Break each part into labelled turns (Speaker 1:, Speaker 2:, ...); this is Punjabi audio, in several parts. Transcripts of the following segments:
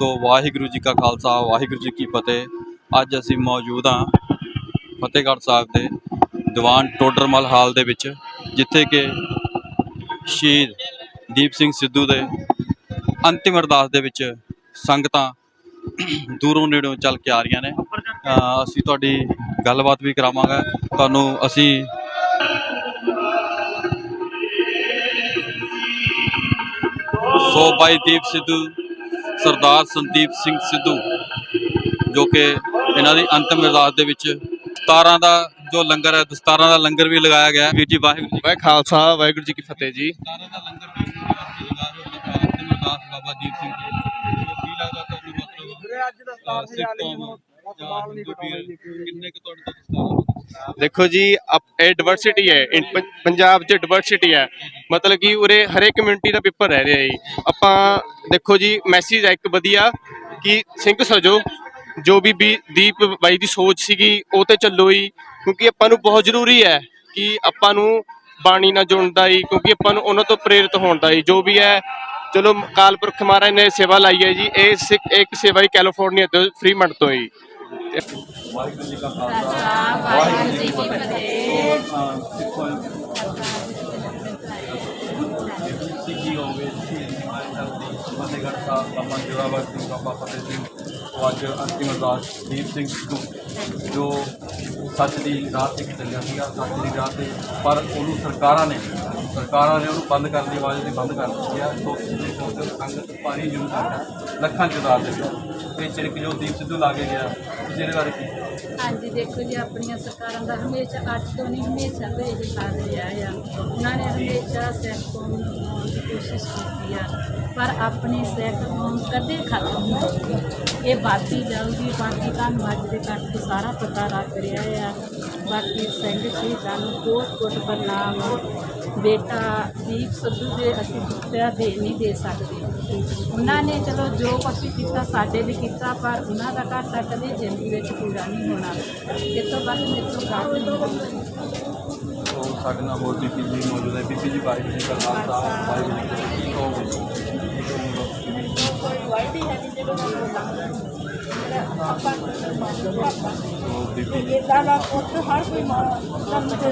Speaker 1: ਤੋਂ ਵਾਹਿਗੁਰੂ ਜੀ ਕਾ ਖਾਲਸਾ, ਵਾਹਿਗੁਰੂ ਜੀ ਕੀ ਫਤਿਹ। ਅੱਜ ਅਸੀਂ ਮੌਜੂਦ ਹਾਂ ਫਤਿਹਗੜ੍ਹ ਸਾਹਿਬ ਦੇ ਦੀਵਾਨ ਟੋਡਰਮਲ ਹਾਲ ਦੇ ਵਿੱਚ, ਜਿੱਥੇ ਕਿ ਸ਼ਹੀਦ ਦੀਪ ਸਿੰਘ ਸਿੱਧੂ ਦੇ ਅੰਤਿਮ ਅਰਦਾਸ ਦੇ ਵਿੱਚ ਸੰਗਤਾਂ ਦੂਰੋਂ ਨੇੜੋਂ ਚੱਲ ਕੇ ਆ ਰਹੀਆਂ ਨੇ। ਅਸੀਂ ਤੁਹਾਡੀ ਗੱਲਬਾਤ ਵੀ ਕਰਾਵਾਂਗੇ। ਤੁਹਾਨੂੰ ਅਸੀਂ ਸੋ ਬਾਈ ਦੀਪ ਸਿੱਧੂ ਸਰਦਾਰ ਸੰਦੀਪ ਸਿੰਘ ਸਿੱਧੂ ਜੋ ਕਿ ਇਹਨਾਂ ਦੀ ਅੰਤਿਮ ਅਰਦਾਸ ਦੇ ਵਿੱਚ ਦਸਤਾਰਾਂ ਦਾ ਜੋ ਲੰਗਰ ਹੈ ਦਸਤਾਰਾਂ ਦਾ ਲੰਗਰ ਵੀ ਲਗਾਇਆ ਗਿਆ ਵੀਰ ਜੀ ਵਾਹਿਗੁਰੂ ਜੀ
Speaker 2: ਵਾਹਿ ਖਾਲਸਾ ਵਾਹਿਗੁਰੂ ਜੀ ਕੀ ਫਤਿਹ ਜੀ।
Speaker 1: ਦਸਤਾਰਾਂ ਦਾ ਲੰਗਰ ਵੀ ਤੁਸੀਂ ਲਗਾ ਰਹੇ ਹੋ ਅੰਤਿਮ ਅਰਦਾਸ ਬਾਬਾ ਦੀਪ ਸਿੰਘ ਜੀ ਸੋ ਕੀ ਲੱਗਦਾ ਤੁਹਾਨੂੰ ਮਤਲਬ
Speaker 2: ਦੇਖੋ ਜੀ ਅਪ- ਇਹ ਡਿਵਰਸਿਟੀ ਹੈ ਪੰਜਾਬ 'ਚ ਡਿਵਰਸਿਟੀ ਹੈ। ਮਤਲਬ ਕਿ ਉਰੇ ਹਰੇਕ ਕਮਿਊਨਿਟੀ ਦਾ ਪੇਪਰ ਰਹਿ ਰਿਹਾ ਜੀ। ਆਪਾਂ ਦੇਖੋ ਜੀ ਮੈਸੇਜ ਹੈ ਇੱਕ ਵਧੀਆ ਕਿ ਸਿੰਘ ਸਜੋ ਜੋ ਵੀ ਦੀਪ ਬਾਈ ਦੀ ਸੋਚ ਸੀਗੀ ਉਹ ਤੇ ਚੱਲੋ ਹੀ ਕਿਉਂਕਿ ਆਪਾਂ ਨੂੰ ਬਹੁਤ ਜ਼ਰੂਰੀ ਹੈ ਕਿ ਆਪਾਂ ਨੂੰ ਬਾਣੀ ਨਾਲ ਜੁੜਨ ਦਾ ਹੀ ਕਿਉਂਕਿ ਆਪਾਂ ਨੂੰ ਉਹਨਾਂ ਤੋਂ ਪ੍ਰੇਰਿਤ ਹੋਣ ਦਾ ਹੀ ਜੋ ਵੀ ਹੈ ਚਲੋ ਕਾਲ ਪੁਰਖ ਮਹਾਰਾਜ ਨੇ ਸੇਵਾ ਲਾਈ ਹੈ ਜੀ। ਇਹ ਸਿੱਖ- ਇੱਕ ਸੇਵਾ ਹੀ ਕੈਲੀਫੋਰਨੀਆ ਤੋਂ ਫ੍ਰੀਮੰਟ ਤੋਂ ਹੀ
Speaker 1: ਵਾਹਿਗੁਰੂ ਜੀ ਕਾ ਖਾਲਸਾ। ਵਾਹਿਗੁਰੂ ਜੀ ਕੀ ਫਤਿਹ। ਸਿੱਖੋ ਹੋਵੇ ਫਤਿਹਗੜ੍ਹ ਸਾਹਿਬ ਬਾਬਾ ਜੋਰਾਵਰ ਸਿੰਘ ਬਾਬਾ ਫਤਿਹ ਸਿੰਘ। ਉਹ ਅੱਜ ਅੰਤਿਮ ਅਰਦਾਸ ਦੀਪ ਸਿੰਘ ਸਿੱਧੂ ਜੋ ਸੱਚ ਦੀ ਰਾਹ ਤੇ ਚੱਲਿਆ ਸੀਗਾ ਸੱਚ ਦੀ ਰਾਹ ਤੇ। ਪਰ ਉਹਨੂੰ ਸਰਕਾਰਾਂ ਨੇ ਸਰਕਾਰਾਂ ਨੇ ਉਹਨੂੰ ਬੰਦ ਕਰਨ ਦੀ ਆਵਾਜ਼ ਤੇ ਬੰਦ ਕਰ ਦਿੱਤੀ ਆ। ਸੋ ਸੰਗਤ ਭਾਰੀ ਆ ਲੱਖਾਂ ਚ ਤਾਦਾਦ ਦੇ ਵਿੱਚ ਤੇ ਚਿਰਕ ਜੋ ਦੀਪ ਸਿੱਧੂ ਲਾ ਕੇ ਗਿਆ ਤੁਸੀਂ ਇਹਦੇ ਬਾਰੇ ਕੀ?
Speaker 3: ਹਾਂਜੀ, ਦੇਖੋ ਜੀ, ਆਪਣੀਆਂ ਸਰਕਾਰਾਂ ਦਾ ਹਮੇਸ਼ਾ, ਅੱਜ ਤੋਂ ਨਹੀਂ, ਹਮੇਸ਼ਾ ਭੇਜ ਕਰ ਰਿਹਾ ਆ। ਉਹਨਾਂ ਨੇ ਹਮੇਸ਼ਾ ਸਿੱਖ ਕੌਮ ਨੂੰ ਬਣਾਉਣ ਦੀ ਕੋਸ਼ਿਸ਼ ਕੀਤੀ ਆ, ਪਰ ਆਪਣੀ ਸਿੱਖ ਕੌਮ ਕਦੇ ਖਤਮ ਨਹੀਂ ਹੋਊਗੀ ਇਹ ਬਾਤੀ ਜਾਊਗੀ ਬਾਕੀ ਤੁਹਾਨੂੰ ਅੱਜ ਦੇ ਕੱਟ ਤੋਂ ਸਾਰਾ ਪਤਾ ਲੱਗ ਰਿਹਾ ਆ। ਬਾਕੀ ਸਿੰਘ ਸ਼ਹੀਦਾਂ ਨੂੰ ਕੋਟ ਕੋਟ ਪ੍ਰਣਾਮ। ਬੇਟਾ ਦੀਪ ਸਿੱਧੂ ਦੇ ਅਸੀਂ ਦਿੱਤਾ ਦੇ ਨਹੀਂ ਦੇ ਸਕਦੇ। ਉਹਨਾਂ ਨੇ ਚਲੋ ਜੋ ਕੁਛ ਵੀ ਕੀਤਾ ਸਾਡੇ ਲਈ ਕੀਤਾ ਪਰ ਉਹਨਾਂ ਦਾ ਘਾਟਾ ਕਦੇ ਜ਼ਿੰਦਗੀ ਵਿੱਚ ਪੂਰਾ ਨਹੀਂ ਹੋਣਾ। ਇਹ ਤੋਂ ਬਾਅਦ ਮੇਰੇ ਤੋਂ ਗੱਲ ਨਹੀਂ ਹੋਣੀ।
Speaker 1: ਸਾਡੇ ਨਾਲ ਹੋਰ ਬੀਪੀ ਜੀ ਮੌਜੂਦ ਹੈ ਬੀਪੀ ਜੀ ਵਾਹਿਗੁਰੂ ਜੀ ਕਾ ਖਾਲਸਾ ਵਾਹਿਗੁਰੂ ਜੀ ਕੀ ਕਹੋਗੇ
Speaker 4: ਇਦਾਂ ਦਾ ਪੁੱਤ ਹਰ ਕੋਈ ਮਾਂ ਕੰਮ ਤੇ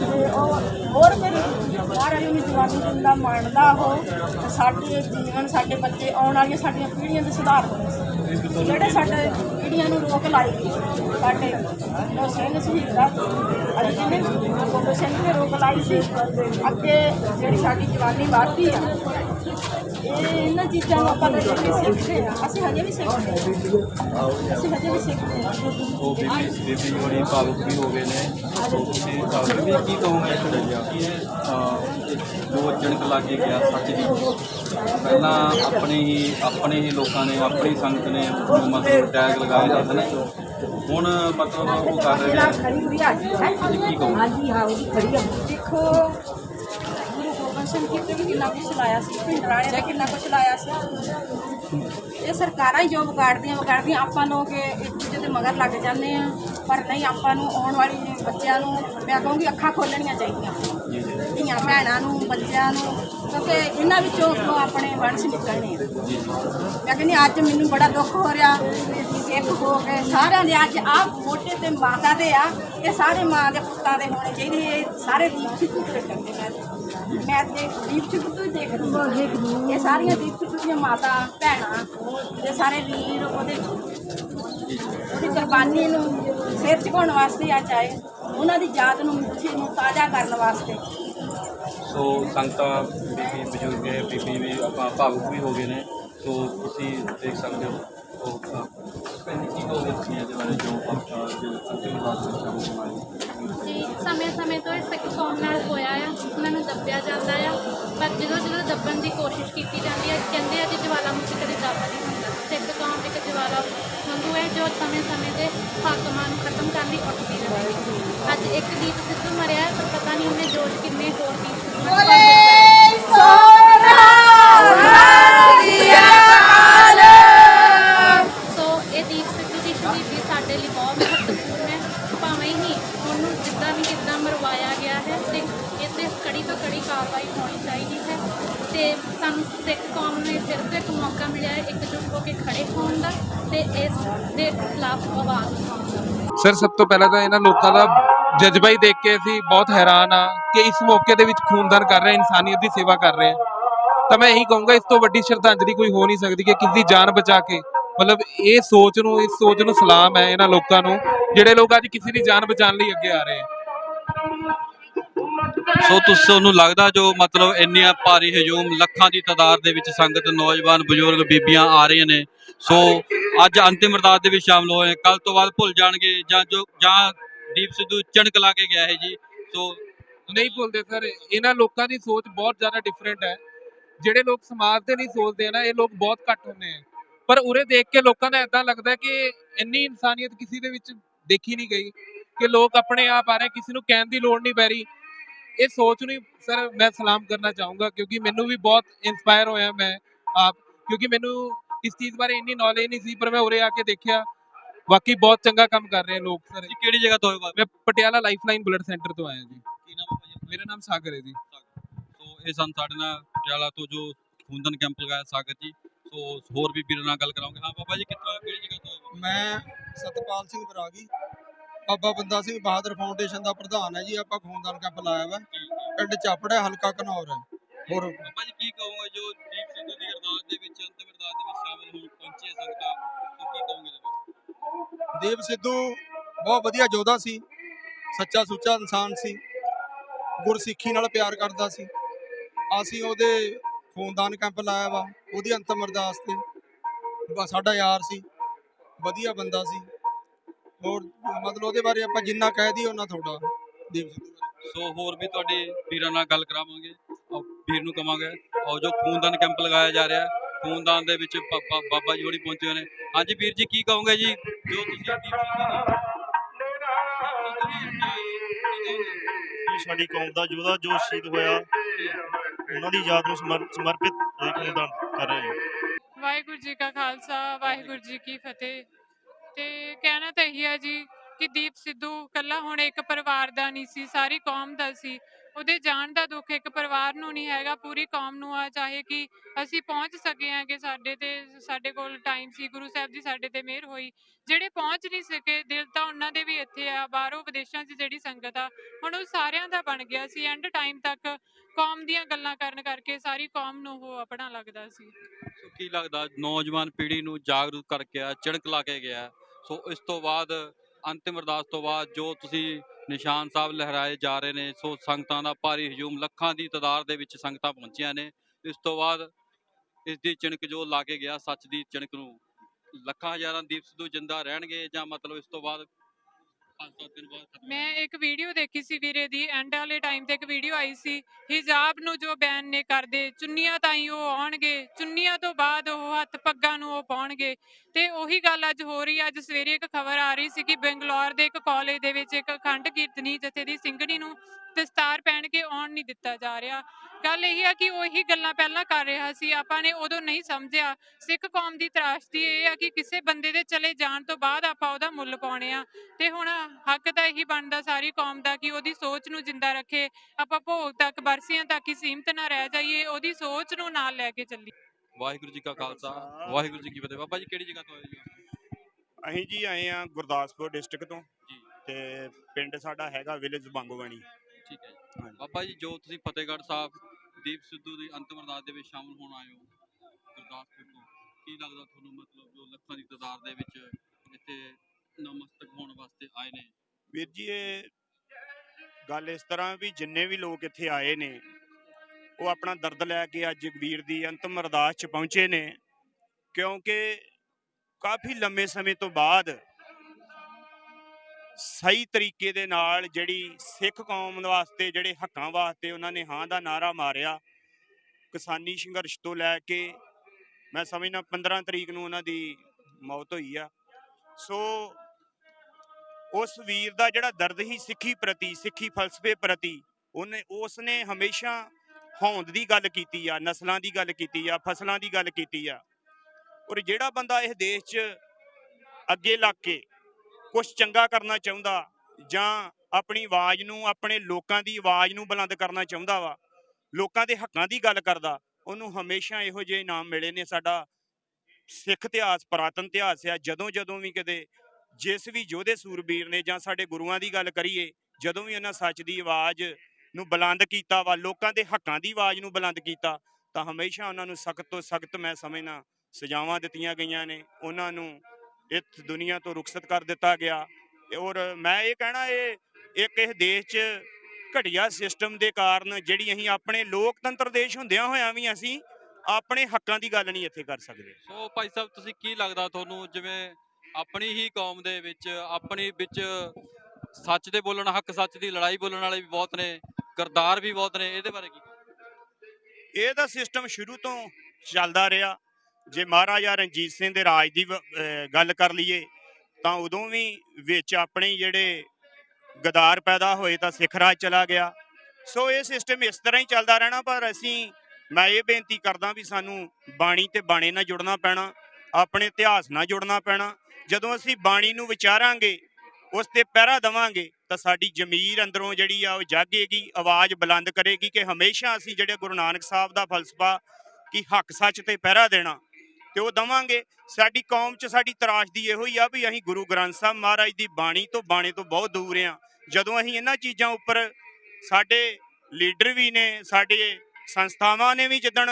Speaker 4: ਤੇ ਉਹ ਹੋਰ ਫਿਰ ਮਹਾਰਾਜ ਨੂੰ ਜਵਾਨੀ ਦਿੰਦਾ ਮੰਨਦਾ ਉਹ ਸਾਡੇ ਜੀਵਨ, ਸਾਡੇ ਬੱਚੇ ਆਉਣ ਵਾਲੀਆਂ ਸਾਡੀਆਂ ਪੀੜ੍ਹੀਆਂ ਦੇ ਸੁਧਾਰ ਹੋਣੇ ਸੀ ਜਿਹੜੇ ਸਾਡੇ ਪੀੜ੍ਹੀਆਂ ਨੂੰ ਰੋਕ ਲਾਈ ਸਾਡੇ ਉਹ ਸਿੰਘ ਸ਼ਹੀਦਾਂ ਅੱਜ ਜਿਹਨੇ ਗੋਬਿੰਦ ਸਿੰਘ ਨੇ ਰੋਕ ਲਾਈ ਸੀ, ਅੱਗੇ ਜਿਹੜੀ ਸਾਡੀ ਜਵਾਨੀ ਵਾਧੀ ਆ ਇਹ ਇਹਨਾਂ ਚੀਜ਼ਾਂ ਨੂੰ ਆਪਾਂ ਦੇਖ ਸਿੱਖਦੇ ਆ ਅਸੀਂ ਹਜੇ ਵੀ ਸਿੱਖਦੇ ਆ ਅਸੀਂ ਹਜੇ ਵੀ ਸਿੱਖਦੇ ਆ
Speaker 1: ਉਹ ਬੀਬੀ ਬੀਬੀ ਬੜੀ ਭਾਵੁਕ ਵੀ ਹੋ ਗਏ ਨੇ ਸੋ ਤੁਸੀਂ ਭਾਵੁਕ ਵੀ ਕੀ ਕਹੋਗੇ ਕਿ ਇਹ ਜੋ ਜਣਕ ਲਾਗੇ ਗਿਆ ਸੱਚ ਦੀ ਪਹਿਲਾਂ ਆਪਣੇ ਹੀ ਆਪਣੇ ਹੀ ਲੋਕਾਂ ਨੇ ਆਪਣੀ ਸੰਗਤ ਨੇ ਮਤਲਬ ਟੈਗ ਲਗਾਏ ਜਾਂਦੇ ਨੇ ਹੁਣ ਮਤਲਬ ਉਹ ਕਰ ਰਹੇ ਨੇ
Speaker 4: ਖੜੀ ਹੋਈ ਆ
Speaker 1: ਤੁਸੀਂ ਕੀ ਕਹੋਗੇ
Speaker 4: ਹਾਂਜੀ ਹਾਂ ਉਹ ਖੜੀ ਆ। ਦੇਖੋ ਗੁਰੂ ਗੋਬਿੰਦ ਕਿੰਨਾ ਕੁਛ ਲਾਇਆ ਸੀ ਪਿੰਡਰਾਣੇ ਨੇ ਕਿੰਨਾ ਕੁਛ ਲਾਇਆ ਸੀ। ਇਹ ਸਰਕਾਰਾਂ ਹੀ ਜੋ ਵਿਗਾੜਦੀਆਂ ਵਿਗਾੜਦੀਆਂ, ਆਪਾਂ ਲੋਕ ਇਹ ਇੱਕ ਦੂਜੇ ਦੇ ਮਗਰ ਲੱਗ ਜਾਂਦੇ ਆ ਪਰ ਨਹੀਂ, ਆਪਾਂ ਨੂੰ ਆਉਣ ਵਾਲੀ ਬੱਚਿਆਂ ਨੂੰ, ਮੈਂ ਕਹੂੰਗੀ ਅੱਖਾਂ ਖੋਲਣੀਆਂ ਚਾਹੀਦੀਆਂ। ਧੀਆਂ ਭੈਣਾਂ ਨੂੰ, ਬੱਚਿਆਂ ਨੂੰ ਕਿਉਂਕਿ ਇਹਨਾਂ ਵਿੱਚੋਂ ਆਪਣੇ ਵੰਸ਼ ਨਿਕਲਣੇ ਆ ਮੈਂ ਕਹਿੰਦੀ, ਅੱਜ ਮੈਨੂੰ ਬੜਾ ਦੁੱਖ ਹੋ ਰਿਹਾ। ਇੱਕ ਹੋ ਕੇ ਸਾਰਿਆਂ ਦੇ ਅੱਜ ਆਹ ਮੋਟੇ ਤੇ ਮਾਤਾ ਦੇ ਆ, ਇਹ ਸਾਰੇ ਮਾਂ ਦੇ ਪੁੱਤਾਂ ਦੇ ਹੋਣੇ ਚਾਹੀਦੇ ਇਹ ਸਾਰੇ ਦੀਪ ਸਿੱਧੂ ਦੇ ਕਰਦੇ ਮੈਂ ਤੇ ਦੀਪ ਸਿੱਧੂ ਤੋਂ ਦੇਖਦੀ ਇਹ ਸਾਰੀਆਂ ਦੀਪ ਸਿੱਧੂ ਦੀਆਂ ਮਾਤਾ, ਭੈਣਾਂ ਤੇ ਸਾਰੇ ਵੀਰ ਉਹਦੇ ਉਹਦੀ ਕੁਰਬਾਨੀ ਨੂੰ ਸਿਰ ਝੁਕਾਉਣ ਵਾਸਤੇ ਅੱਜ ਆਏ। ਉਹਨਾਂ ਦੀ ਯਾਦ ਨੂੰ ਮਿੱਠੀ ਨੂੰ ਤਾਜ਼ਾ ਕਰਨ ਵਾਸਤੇ।
Speaker 1: ਸੋ ਸੰਗਤਾਂ ਬੀਬੀ, ਬਜ਼ੁਰਗ ਹੈ, ਬੀਬੀ ਵੀ, ਆਪਾਂ ਭਾਵੁਕ ਵੀ ਹੋ ਗਏ ਨੇ ਸੋ ਤੁਸੀਂ ਦੇਖ ਸਕਦੇ ਹੋ ਸੋ ਭੈਣ ਕੀ ਕਹੋਗੇ ਤੁਸੀਂ ਇਹਦੇ ਬਾਰੇ ਜੋ ਆਪਾਂ ਜੋ ਬਾਤ ਸ਼ਾਮ ਸਮਾਈ
Speaker 3: ਜੀ ਸਮੇਂ ਸਮੇਂ ਤੋਂ ਇਹ ਕੌਮ ਨਾਲ ਹੋਇਆ ਆ ਉਹਨਾਂ ਨੂੰ ਦੱਬਿਆ ਜਾਂਦਾ ਆ, ਪਰ ਜਦੋਂ ਜਦੋਂ ਦੱਬਣ ਦੀ ਕੋਸ਼ਿਸ਼ ਕੀਤੀ ਜਾਂਦੀ ਹੈ ਕਹਿੰਦੇ ਆ ਕਿ ਜਵਾਲਾਮੁਖੀ ਕਦੇ ਦੱਬ ਨਹੀਂ ਹੁੰਦਾ। ਸਿੱਖ ਕੌਮ ਇੱਕ ਜਵਾਲਾ ਵਾਂਗੂ ਹੈ ਜੋ ਸਮੇਂ ਸਮੇਂ ਦੇ ਹਾਕਮਾਂ ਨੂੰ ਖਤਮ ਕਰਨ ਲਈ ਉੱਠਦੀ ਰਹੇਗੀ ਅੱਜ ਇੱਕ ਦੀਪ ਸਿੱਧੂ ਮਰਿਆ ਪਰ ਪਤਾ ਨਹੀਂ ਉਹਨੇ ਜੋਸ਼ ਕਿੰਨੇ ਹੋਰ ਦੀਪ ਸਿੱਧੂ ਸਰ,
Speaker 5: ਸਭ ਤੋਂ ਪਹਿਲਾਂ ਤਾਂ ਇਹਨਾਂ ਲੋਕਾਂ ਦਾ ਜਜ਼ਬਾ ਹੀ ਦੇਖ ਕੇ ਅਸੀਂ ਬਹੁਤ ਹੈਰਾਨ ਆ ਕਿ ਇਸ ਮੌਕੇ ਦੇ ਵਿੱਚ ਖੂਨਦਾਨ ਕਰ ਰਹੇ, ਇਨਸਾਨੀਅਤ ਦੀ ਸੇਵਾ ਕਰ ਰਹੇ ਆ। ਤਾਂ ਮੈਂ ਇਹੀ ਕਹੂੰਗਾ, ਇਸ ਤੋਂ ਵੱਡੀ ਸ਼ਰਧਾਂਜਲੀ ਕੋਈ ਹੋ ਨਹੀਂ ਸਕਦੀ ਕਿ ਕਿਸੇ ਦੀ ਜਾਨ ਬਚਾ ਕੇ, ਮਤਲਬ ਇਹ ਸੋਚ ਨੂੰ, ਇਸ ਸੋਚ ਨੂੰ ਸਲਾਮ ਹੈ ਇਹਨਾਂ ਲੋਕਾਂ ਨੂੰ, ਜਿਹੜੇ ਲੋਕ ਅੱਜ ਕਿਸੇ ਦੀ ਜਾਨ ਬਚਾਉਣ ਲਈ ਅੱਗੇ ਆ ਰਹੇ ਆ।
Speaker 1: ਸੋ ਤੁਸੀਂ ਤੁਹਾਨੂੰ ਲੱਗਦਾ ਜੋ ਮਤਲਬ ਇੰਨੀਆਂ ਭਾਰੀ ਹਜੂਮ ਲੱਖਾਂ ਦੀ ਤਾਦਾਦ ਦੇ ਵਿੱਚ ਸੰਗਤ, ਨੌਜਵਾਨ, ਬਜ਼ੁਰਗ, ਬੀਬੀਆਂ ਆ ਰਹੀਆਂ ਨੇ। ਸੋ ਅੱਜ ਅੰਤਿਮ ਅਰਦਾਸ ਦੇ ਵਿੱਚ ਸ਼ਾਮਲ ਹੋਏ। ਕੱਲ ਤੋਂ ਬਾਅਦ ਭੁੱਲ ਜਾਣਗੇ ਜਾਂ ਜੋ ਜਾਂ ਦੀਪ ਸਿੱਧੂ ਚਣਕ ਲਾ ਕੇ ਗਿਆ ਹੈ ਜੀ। ਸੋ
Speaker 5: ਨਹੀਂ ਭੁੱਲਦੇ ਸਰ, ਇਹਨਾਂ ਲੋਕਾਂ ਦੀ ਸੋਚ ਬਹੁਤ ਜ਼ਿਆਦਾ ਡਿਫਰੈਂਟ ਹੈ। ਜਿਹੜੇ ਲੋਕ ਸਮਾਜ ਦੇ ਨਹੀਂ ਸੋਚਦੇ ਆ ਨਾ, ਇਹ ਲੋਕ ਬਹੁਤ ਘੱਟ ਹੁੰਦੇ ਆ। ਪਰ ਉਰੇ ਦੇਖ ਕੇ ਲੋਕਾਂ ਦਾ ਇਦਾਂ ਲੱਗਦਾ ਕਿ ਇੰਨੀ ਇਨਸਾਨੀਅਤ ਕਿਸੇ ਦੇ ਵਿੱਚ ਦੇਖੀ ਨਹੀਂ ਗਈ ਕਿ ਲੋਕ ਆਪਣੇ ਆਪ ਆ ਰਹੇ, ਕਿਸੇ ਨੂੰ ਕਹਿਣ ਦੀ ਲੋੜ ਨਹੀਂ ਪੈ ਰਹੀ। ਇਹ ਸੋਚ ਨੂੰ ਸਰ ਮੈਂ ਸਲਾਮ ਕਰਨਾ ਚਾਹੂੰਗਾ ਕਿਉਂਕਿ ਮੈਨੂੰ ਵੀ ਬਹੁਤ ਇਨਸਪਾਇਰ ਹੋਇਆ ਮੈਂ ਆਪ ਕਿਉਂਕਿ ਮੈਨੂੰ ਇਸ ਚੀਜ਼ ਬਾਰੇ ਇੰਨੀ ਨੌਲੇਜ ਨਹੀਂ ਸੀ ਪਰ ਮੈਂ ਉਰੇ ਆ ਕੇ ਦੇਖਿਆ ਵਾਕਈ ਬਹੁਤ ਚੰਗਾ ਕੰਮ ਕਰ ਰਹੇ ਲੋਕ ਸਰ।
Speaker 1: ਤੁਸੀਂ ਕਿਹੜੀ ਜਗ੍ਹਾ ਤੋਂ ਹੋਏ ਬਾਬਾ
Speaker 5: ਮੈਂ ਪਟਿਆਲਾ ਲਾਈਫਲਾਈਨ ਬਲੱਡ ਸੈਂਟਰ ਤੋਂ ਆਇਆ ਜੀ।
Speaker 1: ਕੀ ਨਾਮ ਹੈ ਭਾਜੀ
Speaker 5: ਮੇਰਾ ਨਾਮ ਸਾਗਰ ਹੈ ਜੀ।
Speaker 1: ਸੋ ਇਹ ਸਨ ਸਾਡੇ ਨਾਲ ਪਟਿਆਲਾ ਤੋਂ ਜੋ ਖੂਨਦਾਨ ਕੈਂਪ ਲਗਾਇਆ ਸਾਗਰ ਜੀ। ਸੋ ਹੋਰ ਵੀ ਵੀਰਾਂ ਨਾਲ ਗੱਲ ਕਰਾਂਗੇ। ਹਾਂ ਬਾਬਾ ਜੀ ਕਿੱਥੋਂ ਕਿਹੜੀ ਜਗ੍ਹਾ ਤੋਂ ਆਏ?
Speaker 6: ਮੈਂ ਸਤਪਾਲ ਸਿੰਘ ਬਰਾਗੀ। ਬਾਬਾ ਬੰਦਾ ਸਿੰਘ ਬਹਾਦਰ ਫਾਊਂਡੇਸ਼ਨ ਦਾ ਪ੍ਰਧਾਨ ਹੈ ਜੀ ਆਪਾਂ ਖੂਨਦਾਨ ਕੈਂਪ ਲਾਇਆ ਵਾ। ਪਿੰਡ ਚਾਪੜਾ ਹਲਕਾ ਘਨੌਰ। ਹੈ ਹੋਰ
Speaker 1: ਬਾਬਾ ਜੀ ਕੀ ਕਹੋਗੇ ਜੋ ਦੀਪ ਸਿੱਧੂ ਦੀ ਅਰਦਾਸ ਦੇ ਵਿੱਚ ਅੰਤਿਮ ਅਰਦਾਸ ਦੇ ਵਿੱਚ ਸ਼ਾਮਲ ਹੋਣ ਪਹੁੰਚੇ ਸੰਗਤਾਂ ਕੀ ਕਹੋਗੇ?
Speaker 6: ਦੇਵ ਸਿੱਧੂ ਬਹੁਤ ਵਧੀਆ ਯੋਧਾ ਸੀ ਸੱਚਾ ਸੁੱਚਾ ਇਨਸਾਨ ਸੀ ਗੁਰਸਿੱਖੀ ਨਾਲ ਪਿਆਰ ਕਰਦਾ ਸੀ। ਅਸੀਂ ਉਹਦੇ ਖੂਨਦਾਨ ਕੈਂਪ ਲਾਇਆ ਵਾ ਉਹਦੀ ਅੰਤਮ ਅਰਦਾਸ ਤੇ। ਸਾਡਾ ਯਾਰ ਸੀ ਵਧੀਆ ਬੰਦਾ ਸੀ। ਹੋਰ ਮਤਲਬ ਉਹਦੇ ਬਾਰੇ ਆਪਾਂ ਜਿੰਨਾ ਕਹਿ ਦਈਏ ਉਹਨਾਂ ਥੋੜਾ ਦੇਵ ਸਿੱਧੂ ਬਾਰੇ
Speaker 1: ਸੋ ਹੋਰ ਵੀ ਤੁਹਾਡੇ ਵੀਰਾਂ ਨਾਲ ਗੱਲ ਕਰਾਵਾਂਗੇ ਔਰ ਵੀਰ ਨੂੰ ਕਵਾਂਗੇ ਔਰ ਜੋ ਖੂਨਦਾਨ ਕੈਂਪ ਲਗਾਇਆ ਜਾ ਰਿਹਾ ਹੈ ਖੂਨਦਾਨ ਦੇ ਵਿੱਚ ਬਾਬਾ ਬਾਬਾ ਜੀ ਹੋਣੀ ਪਹੁੰਚੇ ਹੋਏ ਨੇ ਹਾਂਜੀ ਵੀਰ ਜੀ ਕੀ ਕਹੋਗੇ ਜੀ ਜੋ ਤੁਸੀਂ ਦੀਪ
Speaker 7: ਕਿ ਸਾਡੀ ਕੌਮ ਦਾ ਯੋਧਾ ਜੋ ਸ਼ਹੀਦ ਹੋਇਆ ਉਹਨਾਂ ਦੀ ਯਾਦ ਨੂੰ ਸਮਰ- ਸਮਰਪਿਤ ਇਹ ਖੂਨਦਾਨ ਕਰ ਰਹੇ ਹਾਂ
Speaker 8: ਵਾਹਿਗੁਰੂ ਜੀ ਕਾ ਖਾਲਸਾ ਵਾਹਿਗੁਰੂ ਜੀ ਕੀ ਫਤਿਹ ਤੇ ਕਹਿਣਾ ਤਾਂ ਇਹੀ ਹੈ ਜੀ ਕਿ ਦੀਪ ਸਿੱਧੂ ਕੱਲਾ ਹੁਣ ਇੱਕ ਪਰਿਵਾਰ ਦਾ ਨਹੀਂ ਸੀ, ਸਾਰੀ ਕੌਮ ਦਾ ਸੀ। ਉਹਦੇ ਜਾਣ ਦਾ ਦੁੱਖ ਇੱਕ ਪਰਿਵਾਰ ਨੂੰ ਨਹੀਂ ਹੈਗਾ, ਪੂਰੀ ਕੌਮ ਨੂੰ ਆ, ਚਾਹੇ ਕਿ ਅਸੀਂ ਪਹੁੰਚ ਸਕੇ ਹਾਂ ਕਿ ਸਾਡੇ ਤੇ, ਸਾਡੇ ਕੋਲ ਟਾਈਮ ਸੀ, ਗੁਰੂ ਸਾਹਿਬ ਦੀ ਸਾਡੇ ਤੇ ਮਿਹਰ ਹੋਈ। ਜਿਹੜੇ ਪਹੁੰਚ ਨਹੀਂ ਸਕੇ, ਦਿਲ ਤਾਂ ਉਹਨਾਂ ਦੇ ਵੀ ਇੱਥੇ ਆ, ਬਾਹਰੋਂ ਵਿਦੇਸ਼ਾਂ 'ਚ ਜਿਹੜੀ ਸੰਗਤ ਆ, ਹੁਣ ਉਹ ਸਾਰਿਆਂ ਦਾ ਬਣ ਗਿਆ ਸੀ। ਐਂਡ ਟਾਈਮ ਤੱਕ ਕੌਮ ਦੀਆਂ ਗੱਲਾਂ ਕਰਨ ਕਰਕੇ ਸਾਰੀ ਕੌਮ ਨੂੰ ਉਹ ਆਪਣਾ ਲੱਗਦਾ ਸੀ।
Speaker 1: ਸੋ ਕੀ ਲੱਗਦਾ, ਨੌਜਵਾਨ ਪੀੜ੍ਹੀ ਨੂੰ ਜਾਗਰੂਕ ਕਰਕੇ ਆ, ਚਿਣਕ ਲਾ ਕੇ ਗਿਆ। ਸੋ ਇਸ ਤੋਂ ਬਾਅਦ ਅੰਤਿਮ ਅਰਦਾਸ ਤੋਂ ਬਾਅਦ ਜੋ ਤੁਸੀਂ ਨਿਸ਼ਾਨ ਸਾਹਿਬ ਲਹਿਰਾਏ ਜਾ ਰਹੇ ਨੇ, ਸੋ ਸੰਗਤਾਂ ਦਾ ਭਾਰੀ ਹਜੂਮ ਲੱਖਾਂ ਦੀ ਤਾਦਾਦ ਦੇ ਵਿੱਚ ਸੰਗਤਾਂ ਪਹੁੰਚੀਆਂ ਨੇ। ਇਸ ਤੋਂ ਬਾਅਦ ਇਸ ਦੀ ਚਿਣਕ ਜੋ ਲਾ ਕੇ ਗਿਆ, ਸੱਚ ਦੀ ਚਿਣਕ ਨੂੰ ਲੱਖਾਂ ਹਜ਼ਾਰਾਂ ਦੀਪ ਸਿੱਧੂ ਜਿੰਦਾ ਰਹਿਣਗੇ ਜਾਂ ਮਤਲਬ ਇਸ ਤੋਂ ਬਾਅਦ
Speaker 8: ਮੈਂ ਇੱਕ ਵੀਡੀਓ ਦੇਖੀ ਸੀ ਵੀਰੇ ਦੀ ਐਂਡ ਵਾਲੇ ਟਾਈਮ ਤੇ ਇੱਕ ਵੀਡੀਓ ਆਈ ਸੀ, ਹਿਜਾਬ ਨੂੰ ਜੋ ਬੈਨ ਨੇ ਕਰਦੇ ਚੁੰਨੀਆਂ ਤਾਈਂ ਉਹ ਆਉਣਗੇ, ਚੁੰਨੀਆਂ ਤੋਂ ਬਾਅਦ ਉਹ ਹੱਥ ਪੱਗਾਂ ਨੂੰ ਉਹ ਪਾਉਣਗੇ। ਤੇ ਉਹੀ ਗੱਲ ਅੱਜ ਹੋ ਰਹੀ ਅੱਜ ਸਵੇਰੇ ਇੱਕ ਖਬਰ ਆ ਰਹੀ ਸੀ ਕਿ ਬੰਗਲੌਰ ਦੇ ਇੱਕ ਕਾਲਜ ਦੇ ਵਿੱਚ ਇੱਕ ਅਖੰਡ ਕੀਰਤਨੀ ਜਥੇ ਦੀ ਸਿੰਘਣੀ ਨੂੰ ਦਸਤਾਰ ਪਹਿਨ ਕੇ ਆਉਣ ਨਹੀਂ ਦਿੱਤਾ ਜਾ ਰਿਹਾ। ਗੱਲ ਇਹ ਹੈ ਕਿ ਉਹੀ ਗੱਲਾਂ ਪਹਿਲਾਂ ਕਰ ਰਿਹਾ ਸੀ ਆਪਾਂ ਨੇ ਉਦੋਂ ਨਹੀਂ ਸਮਝਿਆ। ਸਿੱਖ ਕੌਮ ਦੀ ਤਰਾਸ਼ਦੀ ਇਹ ਆ ਕਿ ਕਿਸੇ ਬੰਦੇ ਦੇ ਚਲੇ ਜਾਣ ਤੋਂ ਬਾਅਦ ਆਪਾਂ ਉਹਦਾ ਮੁੱਲ ਪਾਉਣੇ ਆ। ਤੇ ਹੁਣ ਹੱਕ ਤਾਂ ਇਹੀ ਬਣਦਾ ਸਾਰੀ ਕੌਮ ਦਾ ਕਿ ਉਹਦੀ ਸੋਚ ਨੂੰ ਜਿੰਦਾ ਰੱਖੇ। ਆਪਾਂ ਭੋਗ ਤੱਕ ਬਰਸੀਆਂ ਤੱਕ ਹੀ ਸੀਮਤ ਨਾ ਰਹਿ ਜਾਈਏ ਉਹਦੀ ਸੋਚ ਨੂੰ ਨਾਲ ਲੈ ਕੇ ਚੱਲੀਏ।
Speaker 1: ਵਾਹਿਗੁਰੂ ਜੀ ਕਾ ਖਾਲਸਾ ਵਾਹਿਗੁਰੂ ਜੀ ਕੀ ਫਤਿਹ। ਬਾਬਾ ਜੀ ਕਿਹੜੀ ਜਗ੍ਹਾ ਤੋਂ ਆਏ ਜੀ
Speaker 7: ਅਸੀਂ ਜੀ ਆਏ ਆ ਗੁਰਦਾਸਪੁਰ ਡਿਸਟ੍ਰਿਕਟ ਤੋਂ
Speaker 1: ਜੀ।
Speaker 7: ਤੇ ਪਿੰਡ ਸਾਡਾ ਹੈਗਾ ਵਿਲੇਜ ਬੰਗੋਵਾਣੀ।
Speaker 1: ਠੀਕ ਹੈ ਜੀ। ਬਾਬਾ ਜੀ ਜੋ ਤੁਸੀਂ ਫਤਿਹਗੜ੍ਹ ਸਾਹਿਬ ਦੀਪ ਸਿੱਧੂ ਦੀ ਅੰਤਮ ਅਰਦਾਸ ਦੇ ਵਿੱਚ ਸ਼ਾਮਲ ਹੋਣ ਆਏ ਹੋ? ਗੁਰਦਾਸਪੁਰ ਤੋਂ ਕੀ ਲੱਗਦਾ ਤੁਹਾਨੂੰ ਮਤਲਬ ਜੋ ਲੱਖਾਂ ਦੀ ਤਾਦਾਦ ਦੇ ਵਿੱਚ ਇੱਥੇ ਨਮਸਤਕ ਹੋਣ ਵਾਸਤੇ ਆਏ ਨੇ?
Speaker 7: ਵੀਰ ਜੀ, ਇਹ ਗੱਲ ਇਸ ਤਰ੍ਹਾਂ ਵੀ ਜਿੰਨੇ ਵੀ ਲੋਕ ਇੱਥੇ ਆਏ ਨੇ, ਉਹ ਆਪਣਾ ਦਰਦ ਲੈ ਕੇ ਅੱਜ ਵੀਰ ਦੀ ਅੰਤਮ ਅਰਦਾਸ 'ਚ ਪਹੁੰਚੇ ਨੇ, ਕਿਉਂਕਿ ਕਾਫੀ ਲੰਮੇ ਸਮੇਂ ਤੋਂ ਬਾਅਦ ਸਹੀ ਤਰੀਕੇ ਦੇ ਨਾਲ ਜਿਹੜੀ ਸਿੱਖ ਕੌਮ ਵਾਸਤੇ, ਜਿਹੜੇ ਹੱਕਾਂ ਵਾਸਤੇ ਉਹਨਾਂ ਨੇ ਹਾਂ ਦਾ ਨਾਰਾ ਮਾਰਿਆ, ਕਿਸਾਨੀ ਸੰਘਰਸ਼ ਤੋਂ ਲੈ ਕੇ ਮੈਂ ਸਮਝਦਾ 15 ਤਰੀਕ ਨੂੰ ਉਹਨਾਂ ਦੀ ਮੌਤ ਹੋਈ ਆ। ਸੋ ਉਸ ਵੀਰ ਦਾ ਜਿਹੜਾ ਦਰਦ ਹੀ ਸਿੱਖੀ ਪ੍ਰਤੀ, ਸਿੱਖੀ ਫਲਸਫੇ ਪ੍ਰਤੀ, ਉਹਨੇ ਉਸ ਨੇ ਹਮੇਸ਼ਾ ਹੋਂਦ ਦੀ ਗੱਲ ਕੀਤੀ ਆ, ਨਸਲਾਂ ਦੀ ਗੱਲ ਕੀਤੀ ਆ, ਫਸਲਾਂ ਦੀ ਗੱਲ ਕੀਤੀ ਆ। ਔਰ ਜਿਹੜਾ ਬੰਦਾ ਇਸ ਦੇਸ਼ 'ਚ ਅੱਗੇ ਲੱਗ ਕੇ ਕੁਝ ਚੰਗਾ ਕਰਨਾ ਚਾਹੁੰਦਾ ਜਾਂ ਆਪਣੀ ਆਵਾਜ਼ ਨੂੰ, ਆਪਣੇ ਲੋਕਾਂ ਦੀ ਆਵਾਜ਼ ਨੂੰ ਬੁਲੰਦ ਕਰਨਾ ਚਾਹੁੰਦਾ ਵਾ, ਲੋਕਾਂ ਦੇ ਹੱਕਾਂ ਦੀ ਗੱਲ ਕਰਦਾ, ਉਹਨੂੰ ਹਮੇਸ਼ਾ ਇਹੋ ਜਿਹੇ ਇਨਾਮ ਮਿਲੇ ਨੇ ਸਾਡਾ ਸਿੱਖ ਇਤਿਹਾਸ, ਪੁਰਾਤਨ ਇਤਿਹਾਸ ਆ, ਜਦੋਂ ਜਦੋਂ ਵੀ ਕਦੇ ਜਿਸ ਵੀ ਯੋਧੇ ਸੂਰਬੀਰ ਨੇ ਜਾਂ ਸਾਡੇ ਗੁਰੂਆਂ ਦੀ ਗੱਲ ਕਰੀਏ, ਜਦੋਂ ਵੀ ਉਹਨਾਂ ਸੱਚ ਦੀ ਆਵਾਜ਼ ਨੂੰ ਬੁਲੰਦ ਕੀਤਾ ਵਾ, ਲੋਕਾਂ ਦੇ ਹੱਕਾਂ ਦੀ ਆਵਾਜ਼ ਨੂੰ ਬੁਲੰਦ ਕੀਤਾ, ਤਾਂ ਹਮੇਸ਼ਾ ਉਹਨਾਂ ਨੂੰ ਸਖਤ ਤੋਂ ਸਖਤ ਮੈਂ ਸਮਝਣਾ ਸਜ਼ਾਵਾਂ ਦਿੱਤੀਆਂ ਗਈਆਂ ਨੇ, ਉਹਨਾਂ ਨੂੰ ਇਸ ਦੁਨੀਆ ਤੋਂ ਰੁਖਸਤ ਕਰ ਦਿੱਤਾ ਗਿਆ। ਔਰ ਮੈਂ ਇਹ ਕਹਿਣਾ ਇਹ ਇੱਕ ਇਸ ਦੇਸ਼ 'ਚ ਘਟੀਆ ਸਿਸਟਮ ਦੇ ਕਾਰਨ ਜਿਹੜੀ ਅਸੀਂ ਆਪਣੇ ਲੋਕਤੰਤਰ ਦੇਸ਼ ਹੁੰਦਿਆਂ ਹੋਇਆਂ ਵੀ ਅਸੀਂ ਆਪਣੇ ਹੱਕਾਂ ਦੀ ਗੱਲ ਨਹੀਂ ਇੱਥੇ ਕਰ ਸਕਦੇ।
Speaker 9: ਸੋ ਭਾਈ ਸਾਹਿਬ ਤੁਸੀਂ ਕੀ ਲੱਗਦਾ ਤੁਹਾਨੂੰ? ਜਿਵੇਂ ਆਪਣੀ ਹੀ ਕੌਮ ਦੇ ਵਿੱਚ ਆਪਣੀ ਵਿੱਚ ਸੱਚ ਦੇ ਬੋਲਣ ਹੱਕ ਸੱਚ ਦੀ ਲੜਾਈ ਬੋਲਣ ਵਾਲੇ ਵੀ ਬਹੁਤ ਨੇ ਕਰਤਾਰ ਵੀ ਬਹੁਤ ਨੇ ਇਹਦੇ ਬਾਰੇ ਕੀ
Speaker 7: ਇਹ ਤਾਂ ਸਿਸਟਮ ਸ਼ੁਰੂ ਤੋਂ ਚੱਲਦਾ ਰਿਹਾ। ਜੇ ਮਹਾਰਾਜਾ ਰਣਜੀਤ ਸਿੰਘ ਦੇ ਰਾਜ ਦੀ ਵ- ਗੱਲ ਕਰ ਲਈਏ, ਤਾਂ ਉਦੋਂ ਵੀ ਵਿੱਚ ਆਪਣੇ ਜਿਹੜੇ ਗਦਾਰ ਪੈਦਾ ਹੋਏ ਤਾਂ ਸਿੱਖ ਰਾਜ ਚਲਾ ਗਿਆ। ਸੋ ਇਹ ਸਿਸਟਮ ਇਸ ਤਰ੍ਹਾਂ ਹੀ ਚੱਲਦਾ ਰਹਿਣਾ, ਪਰ ਅਸੀਂ, ਮੈਂ ਇਹ ਬੇਨਤੀ ਕਰਦਾ ਵੀ ਸਾਨੂੰ ਬਾਣੀ ਤੇ ਬਾਣੇ ਨਾਲ ਜੁੜਨਾ ਪੈਣਾ, ਆਪਣੇ ਇਤਿਹਾਸ ਨਾਲ ਜੁੜਨਾ ਪੈਣਾ। ਜਦੋਂ ਅਸੀਂ ਬਾਣੀ ਨੂੰ ਵਿਚਾਰਾਂਗੇ, ਉਸ ਤੇ ਪਹਿਰਾ ਦਵਾਂਗੇ, ਤਾਂ ਸਾਡੀ ਜ਼ਮੀਰ ਅੰਦਰੋਂ ਜਿਹੜੀ ਆ ਉਹ ਜਾਗੇਗੀ, ਆਵਾਜ਼ ਬੁਲੰਦ ਕਰੇਗੀ ਕਿ ਹਮੇਸ਼ਾ ਅਸੀਂ ਜਿਹੜੇ ਗੁਰੂ ਨਾਨਕ ਸਾਹਿਬ ਦਾ ਫਲਸਫਾ ਕਿ ਹੱਕ ਸੱਚ ਤੇ ਪਹਿਰਾ ਦੇਣਾ ਤੇ ਉਹ ਦਵਾਂਗੇ? ਸਾਡੀ ਕੌਮ 'ਚ ਸਾਡੀ ਤਰਾਸ਼ ਦੀ ਇਹੋ ਹੀ ਆ ਵੀ ਅਸੀਂ ਗੁਰੂ ਗ੍ਰੰਥ ਸਾਹਿਬ ਮਹਾਰਾਜ ਦੀ ਬਾਣੀ ਤੋਂ ਬਾਣੇ ਤੋਂ ਬਹੁਤ ਦੂਰ ਆ। ਜਦੋਂ ਅਸੀਂ ਇਹਨਾਂ ਚੀਜ਼ਾਂ ਉੱਪਰ ਸਾਡੇ ਲੀਡਰ ਵੀ ਨੇ, ਸਾਡੇ ਸੰਸਥਾਵਾਂ ਨੇ ਵੀ ਜਿੱਦਣ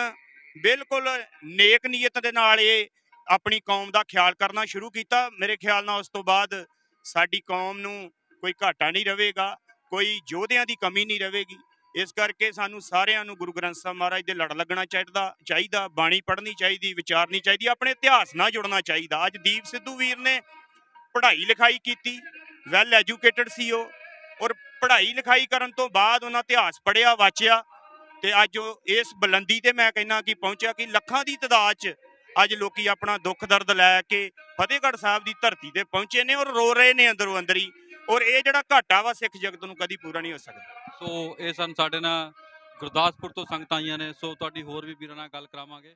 Speaker 7: ਬਿਲਕੁਲ ਨੇਕ ਨੀਅਤ ਦੇ ਨਾਲ ਇਹ ਆਪਣੀ ਕੌਮ ਦਾ ਖਿਆਲ ਕਰਨਾ ਸ਼ੁਰੂ ਕੀਤਾ, ਮੇਰੇ ਖਿਆਲ ਨਾਲ ਉਸ ਤੋਂ ਬਾਅਦ ਸਾਡੀ ਕੌਮ ਨੂੰ ਕੋਈ ਘਾਟਾ ਨਹੀਂ ਰਹੇਗਾ ਕੋਈ ਯੋਧਿਆਂ ਦੀ ਕਮੀ ਨਹੀਂ ਰਹੇਗੀ ਇਸ ਕਰਕੇ ਸਾਨੂੰ ਸਾਰਿਆਂ ਨੂੰ ਗੁਰੂ ਗ੍ਰੰਥ ਸਾਹਿਬ ਮਹਾਰਾਜ ਦੇ ਲੜ ਲੱਗਣਾ ਚਾਹੀਦਾ ਚਾਹੀਦਾ, ਬਾਣੀ ਪੜ੍ਹਨੀ ਚਾਹੀਦੀ ਵਿਚਾਰਨੀ ਚਾਹੀਦੀ, ਆਪਣੇ ਇਤਿਹਾਸ ਨਾਲ ਜੁੜਨਾ ਚਾਹੀਦਾ। ਅੱਜ ਦੀਪ ਸਿੱਧੂ ਵੀਰ ਨੇ ਪੜ੍ਹਾਈ ਲਿਖਾਈ ਕੀਤੀ ਵੈਲ ਐਜੂਕੇਟਡ ਸੀ ਉਹ, ਔਰ ਪੜ੍ਹਾਈ ਲਿਖਾਈ ਕਰਨ ਤੋਂ ਬਾਅਦ ਉਹਨਾਂ ਇਤਿਹਾਸ ਪੜ੍ਹਿਆ, ਵਾਚਿਆ, ਤੇ ਅੱਜ ਉਹ ਇਸ ਬੁਲੰਦੀ ਤੇ ਮੈਂ ਕਹਿੰਦਾ ਕਿ ਪਹੁੰਚਿਆ ਕਿ ਲੱਖਾਂ ਦੀ ਤਾਦਾਦ 'ਚ ਅੱਜ ਲੋਕੀ ਆਪਣਾ ਦੁੱਖ ਦਰਦ ਲੈ ਕੇ ਫਤਿਹਗੜ੍ਹ ਸਾਹਿਬ ਦੀ ਧਰਤੀ ਤੇ ਪਹੁੰਚੇ ਨੇ ਔਰ ਰੋ ਰਹੇ ਨੇ ਅੰਦਰੋਂ ਅੰਦਰ ਹੀ ਔਰ ਇਹ ਜਿਹੜਾ ਘਾਟਾ ਵਾ ਸਿੱਖ ਜਗਤ ਨੂੰ ਕਦੀ ਪੂਰਾ ਨਹੀਂ ਹੋ ਸਕਦਾ।
Speaker 9: ਸੋ ਇਹ ਸਨ ਸਾਡੇ ਨਾਲ ਗੁਰਦਾਸਪੁਰ ਤੋਂ ਸੰਗਤਾਂ ਆਈਆਂ ਨੇ। ਸੋ ਤੁਹਾਡੀ ਹੋਰ ਵੀ ਵੀਰਾਂ ਨਾਲ ਗੱਲ ਕਰਾਵਾਂਗੇ।